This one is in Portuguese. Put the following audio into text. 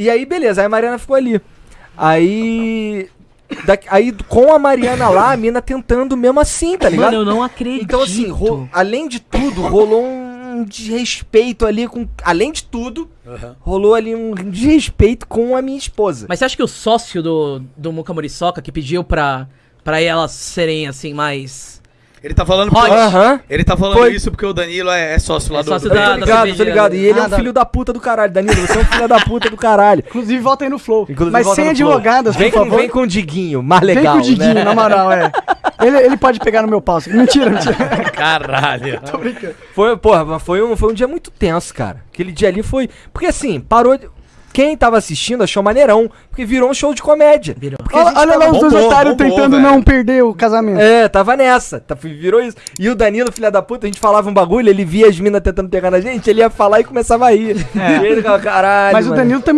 E aí, beleza, aí a Mariana ficou ali. Aí. da- aí com a Mariana lá, a mina tentando mesmo assim, tá ligado? Mano, eu não acredito. Então, assim, ro- além de tudo, rolou um desrespeito ali com. Além de tudo, rolou ali um desrespeito com a minha esposa. Mas você acha que o sócio do, do Muka Muriçoca que pediu pra, pra elas serem assim mais. Ele tá falando porque-. Ele tá falando Foi. isso porque o Danilo é, é sócio lá É do, sócio do- da- Eu tô ligado, tô ligado. E ele é Ah, um da- filho da puta do caralho, Danilo. Você é um filho da puta do caralho. Inclusive, volta aí no Flow. Inclusive, Mas sem advogadas, vem por com, favor. vem com o Diguinho, mais Vem legal. com o Diguinho, né? na moral, é. Ele, ele pode pegar no meu pau. Mentira, mentira. Caralho. Tô brincando. Foi, porra, mas foi um, foi um dia muito tenso, cara. Aquele dia ali foi. Porque assim, parou. de- Quem tava assistindo achou maneirão, porque virou um show de comédia. Virou. Olha, olha lá os dois otários tentando velho. não perder o casamento. É, tava nessa. Tá, virou isso. E o Danilo, filha da puta, a gente falava um bagulho, ele via as minas tentando pegar na gente, ele ia falar e começava a rir. E ele caralho. Mas o mano." Danilo também